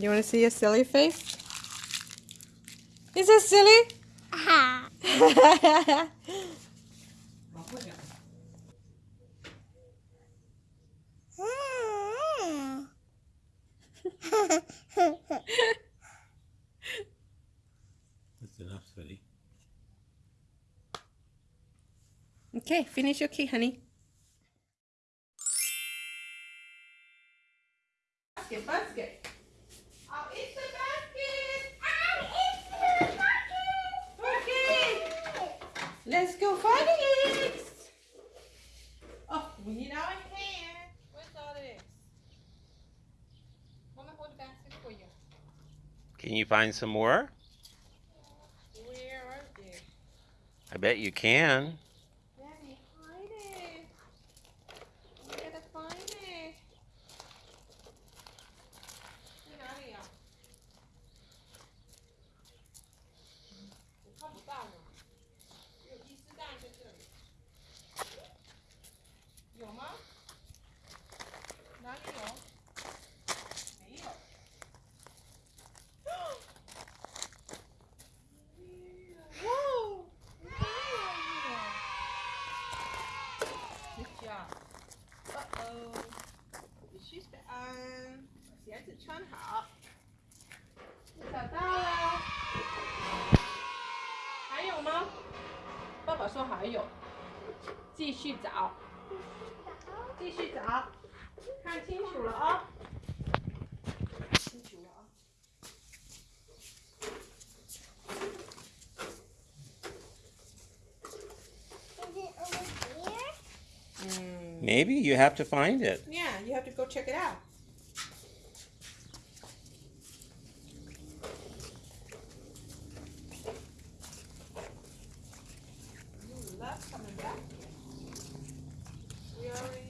You want to see a silly face? Is that silly? That's enough, sweetie. okay, finish your cake, honey. Basket, basket. I'll eat the basket. Okay. Let's go find it. Oh, we need our hand. Where's all this? I'm gonna hold the basket for you. Can you find some more? Where are they? I bet you can. Daddy, hide it. We gotta find it. Get out of here. Come down. 有吗？哪里有？没有。哇！Good job. Uh oh. 必须得按，鞋子穿好。找到了。还有。吗？爸爸说还有。继续找，继续找，看清楚了啊、清楚了啊、 Is it over here? Mm. Maybe you have to find it. Yeah, you have to go check it out. You love coming back here. we already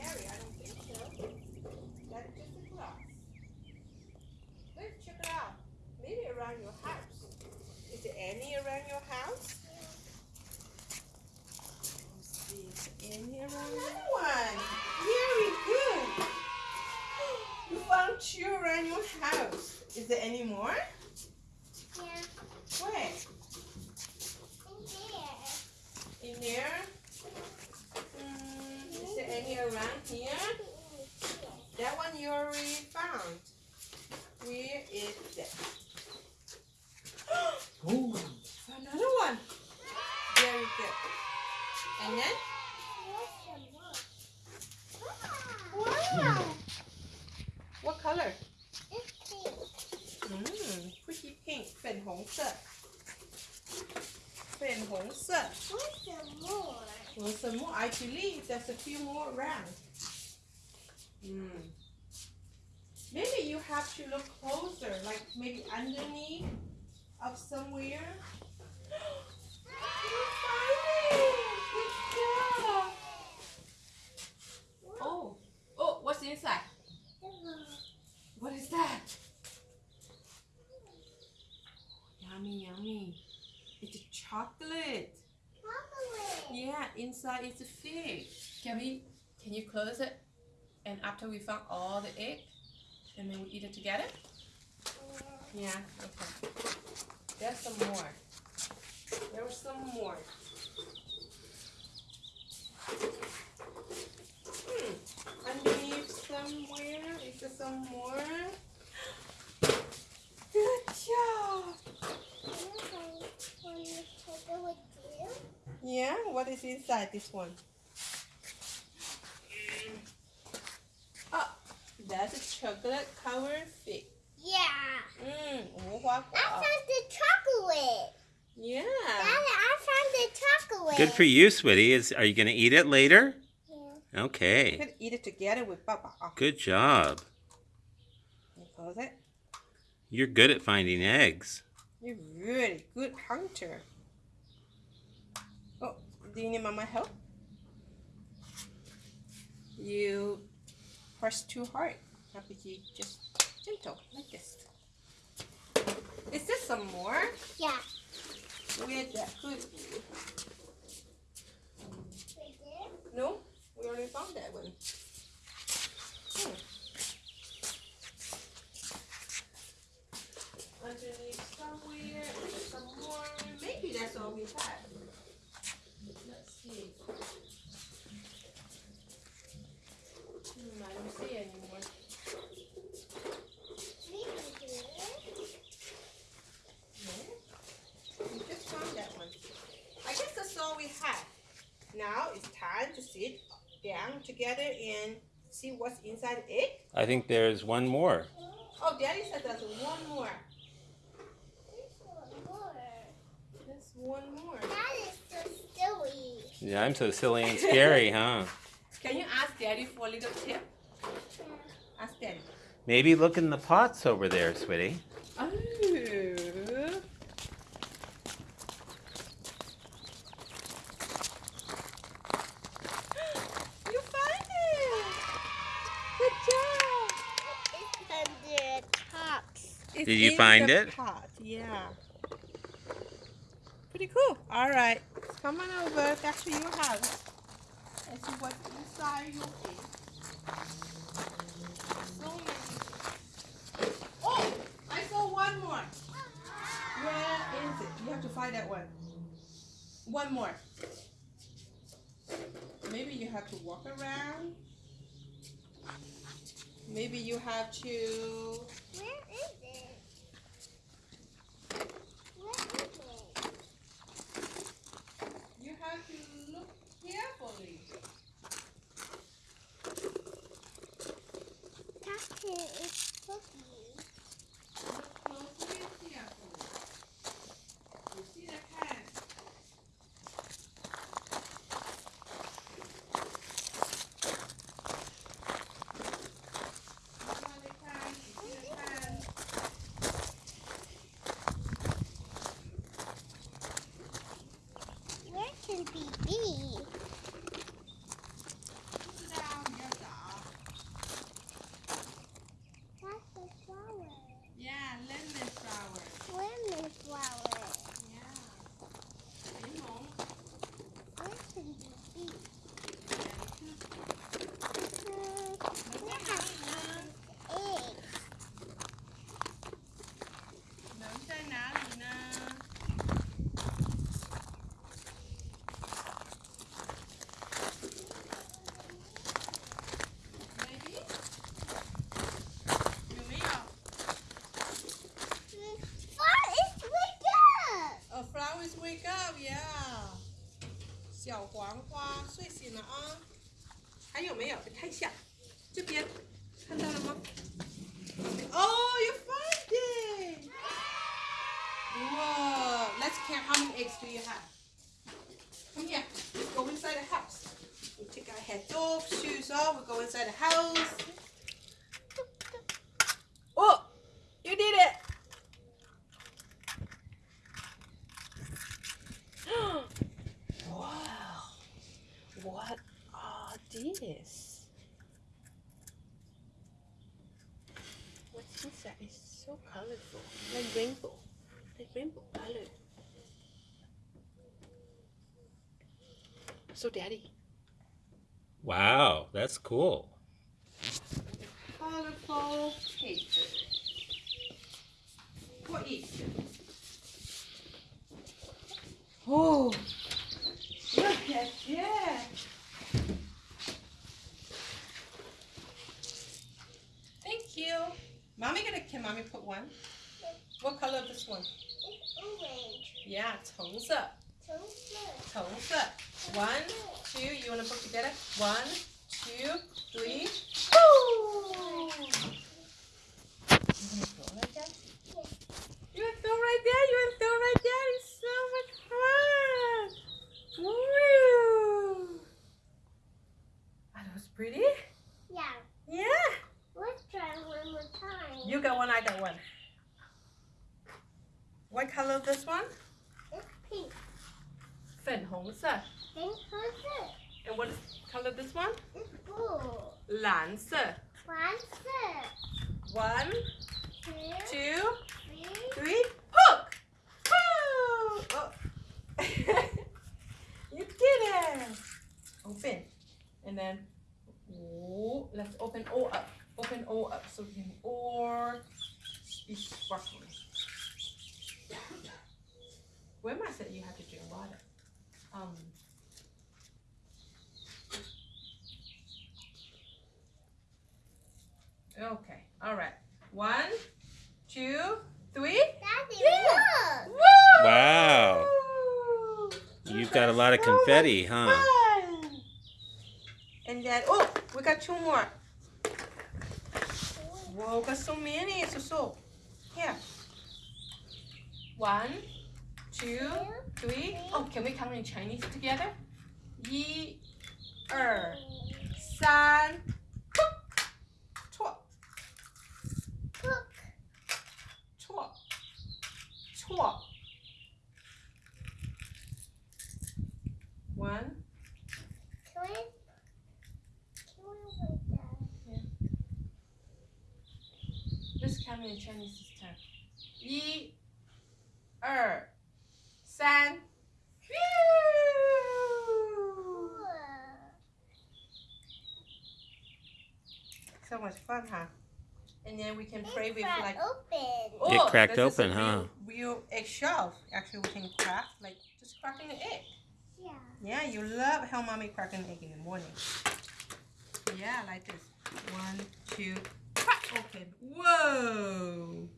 area. I don't think so. That's just a glass. Let's check it out. Maybe around your house. Is there any around your house? Is there any around Another one. Very good. You found two around your house. Is there any more? Yeah. Where? In here. In there? Mm, is there any around here? That one you already found. Where is that? Oh. Another one. Very good. And then? Wow. What color? It's pink. Mm, pretty pink. 粉红色。粉红色。 What's some more? Well, some more. I believe there's a few more around. Hmm. Maybe you have to look closer, like maybe underneath of somewhere. you found it! Good job! Oh, oh, what's inside? What is that? Yummy, yummy. It's a chocolate. Chocolate. Yeah, inside is a fig. Can we? Can you close it? And after we found all the egg, and then we eat it together. Yeah. Okay. There's some more. There was some more. Hmm. Underneath somewhere is there some more? Good job. When you take it with you? Yeah. What is inside this one? Oh, that's a chocolate covered fig. Yeah. Mmm, 无花 I 果。 found the chocolate. Yeah. Daddy, I found the chocolate. Good for you, sweetie. Is are you gonna eat it later? Yeah. You Okay. can eat it together with Papa. Oh, Good job. you close it. You're good at finding eggs. You're really good hunter. Oh, do you need Mama help? You press too hard. rapidly, just gentle, like this. Is this some more? Yeah. With yeah. cookie. No, we already found that one. Oh. Underneath somewhere, some more. Maybe that's all we have. Put together and see what's inside it? I think there's one more. Oh, Daddy said there's one more. There's one more. There's one more. That is so silly. Yeah, I'm so silly and scary, huh? Can you ask Daddy for a little tip? Ask Daddy. Maybe look in the pots over there, sweetie. Oh. You find it! Good job! It's under the tops. It's Did you in find the it? Pot. Yeah. Pretty cool. All right. Come on over back to your house and see what's inside your egg. So many. Oh! I saw one more. Where is it? You have to find that one. One more. Maybe you have to walk around. Maybe you have to Where is it? Where is it? You have to look carefully. Captain 小黄花睡醒了啊！还有没有？看一下，这边看到了吗？Oh, you found it! Whoa! Let's count how many eggs do you have. Come here. Let's go inside the house. We take our heads off, shoes off. We go inside the house. Oh, you did it! Are these? What's inside? It's so colorful. Like rainbow. Like rainbow color. So daddy. Wow, that's cool. Colorful paper. What is it? Oh, look at that. heel. Mommy gonna can mommy put one? What color of this one? It's orange. Yeah, toes up. Toes up. Toes up. One, two, you wanna put together? One, two, three, You got one, I got one. What color is this one? It's pink. 粉红色. Pink color. And what is color this one? It's blue. 蓝色. One set. One, Be sparkling. Where am I said you have to drink water? Um. Okay, all right. One, two, three. Daddy, Yeah. Woo! Wow. You've got a lot of confetti, huh? fun. And then, oh, we got two more. Whoa, got so many. So so. Here. One, two, three. Oh, can we count in Chinese together? 一、二、三。错， Cook. 错，错。One, Can we? Can we wait there? let's count in Chinese this time. 一、 二、三。Phew! So much fun, huh? And then we can play with like open. oh, Get cracked this is a open, huh? Real, real eggshell. Actually, we can crack like just cracking an egg. Yeah. Yeah, you love how mommy cracking an egg in the morning. Yeah, like this. One, two, crack open. Whoa!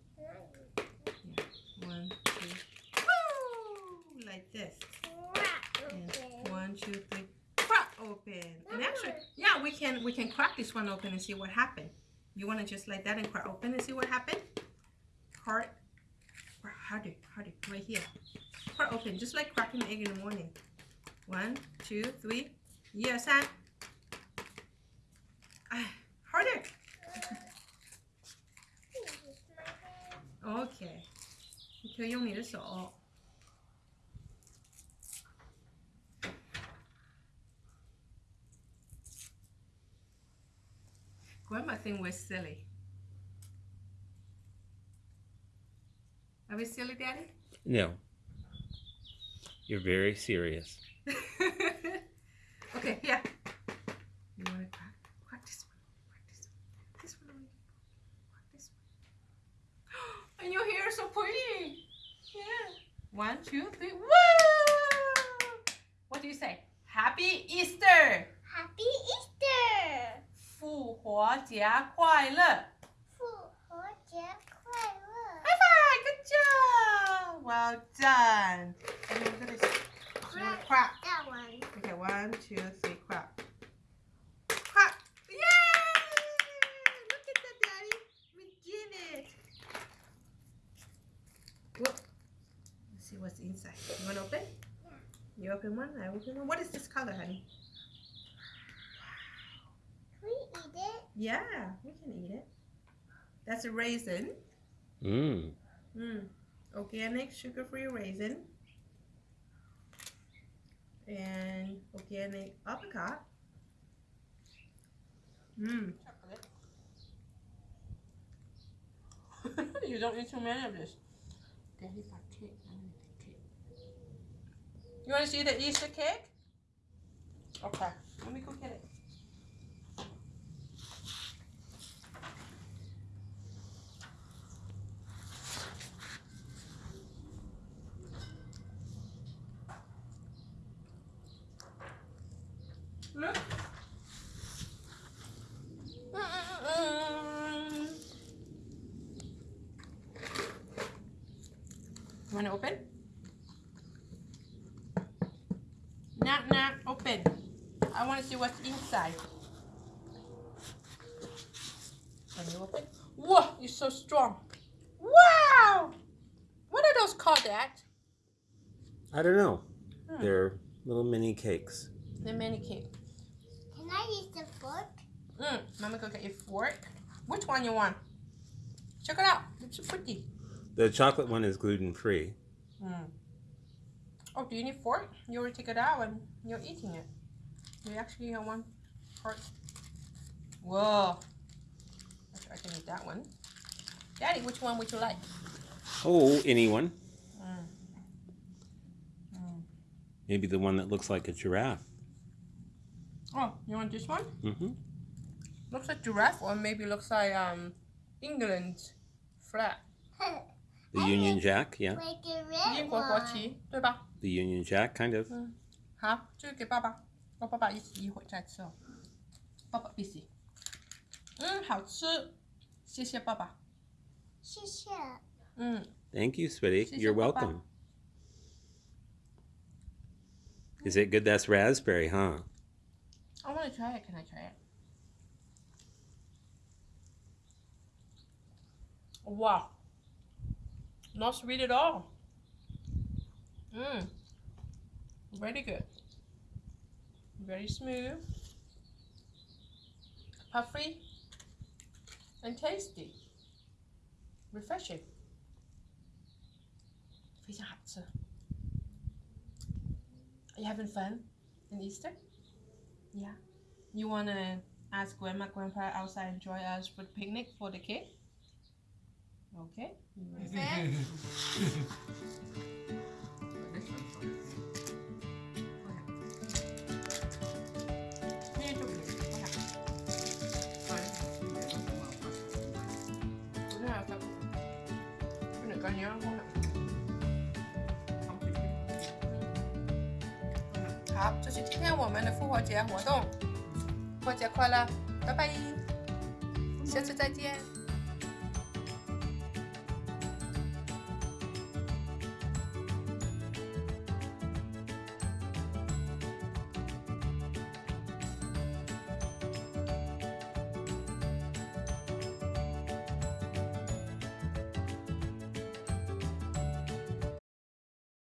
One, two, woo! Like this. Crack And open. one, two, three, crack open. And actually, yeah, we can we can crack this one open and see what happened. You want to just like that and crack open and see what happened? Hard, harder, harder, right here. Crack open, just like cracking an egg in the morning. One, two, three. Yeah, 三. Ah, harder. OK，你可以用你的手。 Grandma think we're silly. Are we silly, Daddy? No. You're very serious. okay, here. You want to crack? Crack this one. Crack this one. This one. only. Crack this one. And your hair is so pretty. Yeah. One, two, three. Woo! What do you say? Happy Easter! Happy Easter! 复活节快乐复活节快乐 High five! Good job! Well done. And then we're gonna we're gonna crack. That one. Okay, one, two, three, crack. Crack! Yay! Look at that, Daddy. We did it. Whoop. Let's see what's inside. You want to open? You open one, I open one. What is this color, honey? Yeah, we can eat it. That's a raisin. Mmm. Mm. Organic sugar-free raisin. And organic apricot. Mmm. you don't need too many of this. Daddy got cake. I want the cake. You want to see the Easter cake? Okay. Let me go get it. Look. Want to open? Not, not open. I want to see what's inside. Can you open? Whoa, you're so strong. Wow! What are those called, Dad? I don't know. Hmm. They're little mini cakes. The mini cake. Can I use the fork? Mm, Mama go get your fork. Which one you want? Check it out. It's pretty. The chocolate one is gluten free. Mm. Oh, do you need fork? You already take it out and you're eating it. You actually have one part. Whoa. Actually, I can eat that one. Daddy, which one would you like? Oh, anyone. Mm. Mm. Maybe the one that looks like a giraffe. Oh, you want this one? Mm-hmm. Looks like giraffe or maybe looks like um England flag. The Union Jack, yeah. Like a red 英国国 one. 旗，对吧？ The Union Jack, kind of. 好，这个给爸爸，跟爸爸一起一会儿再吃哦。爸爸必须。嗯，好吃，谢谢爸爸。谢谢。嗯， Thank you, Sweetie. She's You're a papa. welcome. Is it good? That's raspberry, huh? I want to try it. Can I try it? Wow. Not sweet at all. Mmm. Very good. Very smooth. Puffy. And tasty. Refreshing. Are you having fun in Easter? Yeah. You wanna ask grandma, grandpa outside and join us for the picnic for the kid? Okay. 好，这是今天我们的复活节活动，复活节快乐，拜拜，下次再见。